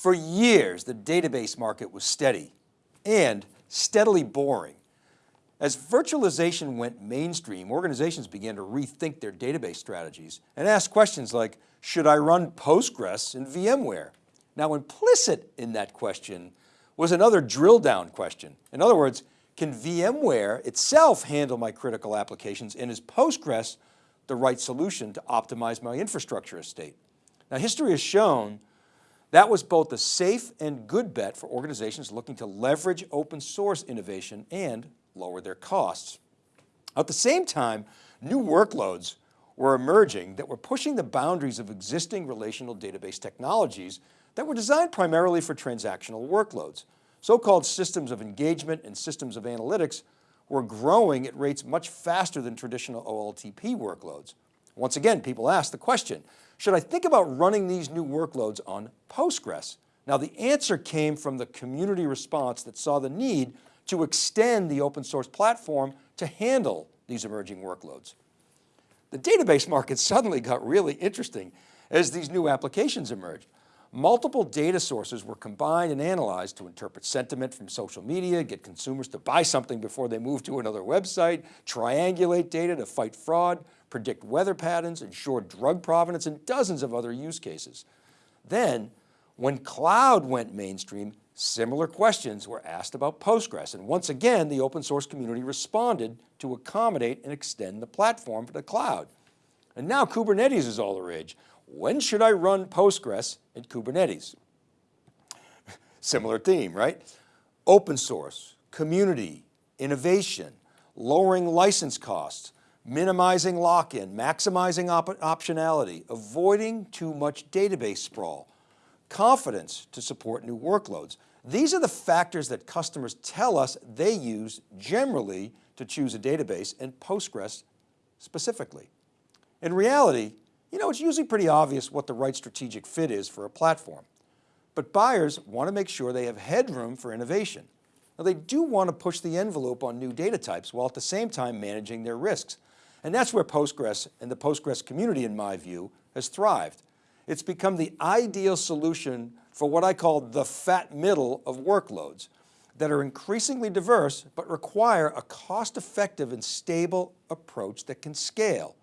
For years, the database market was steady and steadily boring. As virtualization went mainstream, organizations began to rethink their database strategies and ask questions like, should I run Postgres in VMware? Now implicit in that question was another drill down question. In other words, can VMware itself handle my critical applications and is Postgres the right solution to optimize my infrastructure estate? Now history has shown that was both a safe and good bet for organizations looking to leverage open source innovation and lower their costs. At the same time, new workloads were emerging that were pushing the boundaries of existing relational database technologies that were designed primarily for transactional workloads. So-called systems of engagement and systems of analytics were growing at rates much faster than traditional OLTP workloads. Once again, people ask the question, should I think about running these new workloads on Postgres? Now the answer came from the community response that saw the need to extend the open source platform to handle these emerging workloads. The database market suddenly got really interesting as these new applications emerged. Multiple data sources were combined and analyzed to interpret sentiment from social media, get consumers to buy something before they move to another website, triangulate data to fight fraud, predict weather patterns, ensure drug provenance, and dozens of other use cases. Then, when cloud went mainstream, similar questions were asked about Postgres. And once again, the open source community responded to accommodate and extend the platform for the cloud. And now Kubernetes is all the rage. When should I run Postgres in Kubernetes? Similar theme, right? Open source, community, innovation, lowering license costs, minimizing lock-in, maximizing op optionality, avoiding too much database sprawl, confidence to support new workloads. These are the factors that customers tell us they use generally to choose a database and Postgres specifically. In reality, you know, it's usually pretty obvious what the right strategic fit is for a platform, but buyers want to make sure they have headroom for innovation. Now they do want to push the envelope on new data types while at the same time managing their risks. And that's where Postgres and the Postgres community, in my view, has thrived. It's become the ideal solution for what I call the fat middle of workloads that are increasingly diverse, but require a cost-effective and stable approach that can scale.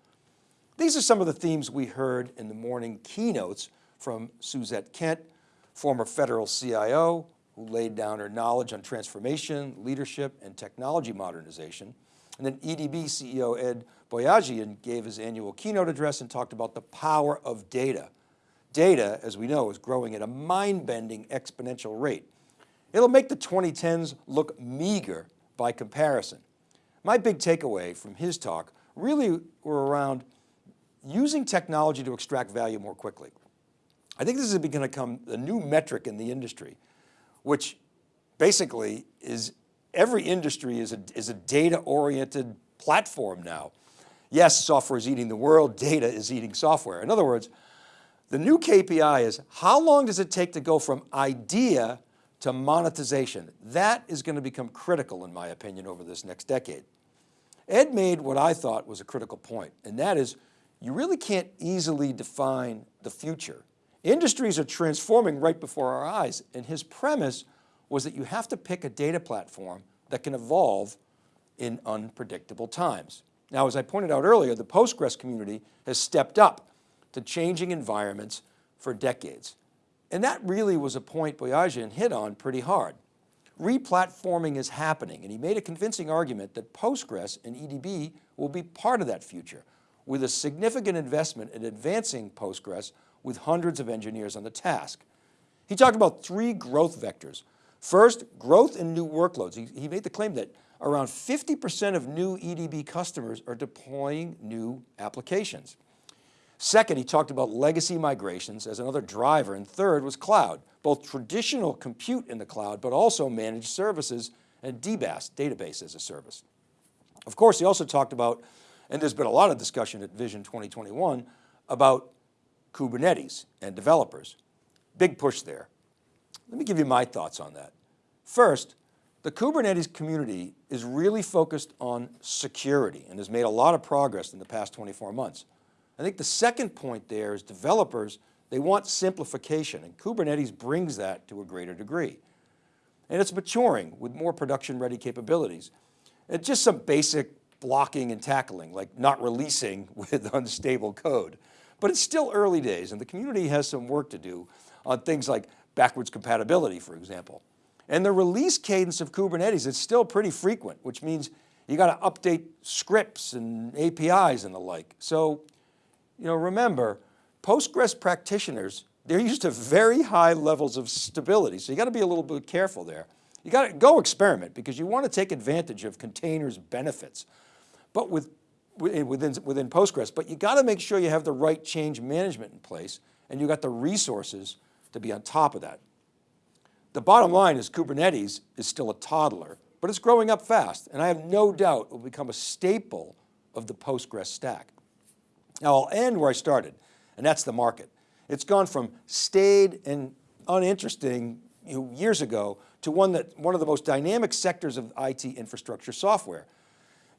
These are some of the themes we heard in the morning keynotes from Suzette Kent, former federal CIO, who laid down her knowledge on transformation, leadership, and technology modernization. And then EDB CEO Ed Boyajian gave his annual keynote address and talked about the power of data. Data, as we know, is growing at a mind-bending exponential rate. It'll make the 2010s look meager by comparison. My big takeaway from his talk really were around using technology to extract value more quickly. I think this is going to become a new metric in the industry, which basically is every industry is a, is a data-oriented platform now. Yes, software is eating the world, data is eating software. In other words, the new KPI is how long does it take to go from idea to monetization? That is going to become critical in my opinion over this next decade. Ed made what I thought was a critical point, and that is you really can't easily define the future. Industries are transforming right before our eyes. And his premise was that you have to pick a data platform that can evolve in unpredictable times. Now, as I pointed out earlier, the Postgres community has stepped up to changing environments for decades. And that really was a point Boyajian hit on pretty hard. Replatforming is happening, and he made a convincing argument that Postgres and EDB will be part of that future with a significant investment in advancing Postgres with hundreds of engineers on the task. He talked about three growth vectors. First, growth in new workloads. He, he made the claim that around 50% of new EDB customers are deploying new applications. Second, he talked about legacy migrations as another driver. And third was cloud, both traditional compute in the cloud, but also managed services and DBaaS, database as a service. Of course, he also talked about and there's been a lot of discussion at Vision 2021 about Kubernetes and developers. Big push there. Let me give you my thoughts on that. First, the Kubernetes community is really focused on security and has made a lot of progress in the past 24 months. I think the second point there is developers They want simplification and Kubernetes brings that to a greater degree. And it's maturing with more production ready capabilities. And just some basic blocking and tackling, like not releasing with unstable code. But it's still early days and the community has some work to do on things like backwards compatibility, for example. And the release cadence of Kubernetes is still pretty frequent, which means you got to update scripts and APIs and the like. So, you know, remember, Postgres practitioners, they're used to very high levels of stability. So you got to be a little bit careful there. You got to go experiment because you want to take advantage of containers benefits, but with, within, within Postgres, but you got to make sure you have the right change management in place and you got the resources to be on top of that. The bottom line is Kubernetes is still a toddler, but it's growing up fast. And I have no doubt it will become a staple of the Postgres stack. Now I'll end where I started, and that's the market. It's gone from staid and uninteresting you know, years ago to one that one of the most dynamic sectors of IT infrastructure software.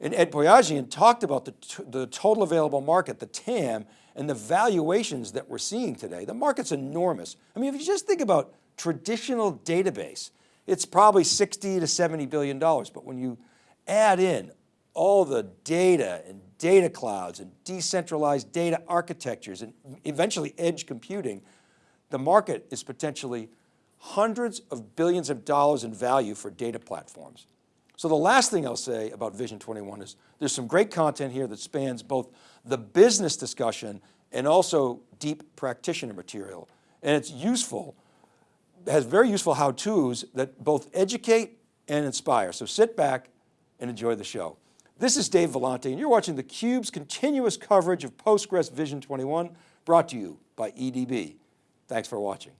And Ed Boyajian talked about the, the total available market, the TAM, and the valuations that we're seeing today. The market's enormous. I mean, if you just think about traditional database, it's probably 60 to 70 billion dollars. But when you add in all the data and data clouds and decentralized data architectures and eventually edge computing, the market is potentially hundreds of billions of dollars in value for data platforms. So the last thing I'll say about Vision 21 is there's some great content here that spans both the business discussion and also deep practitioner material. And it's useful, has very useful how-tos that both educate and inspire. So sit back and enjoy the show. This is Dave Vellante and you're watching theCUBE's continuous coverage of Postgres Vision 21 brought to you by EDB. Thanks for watching.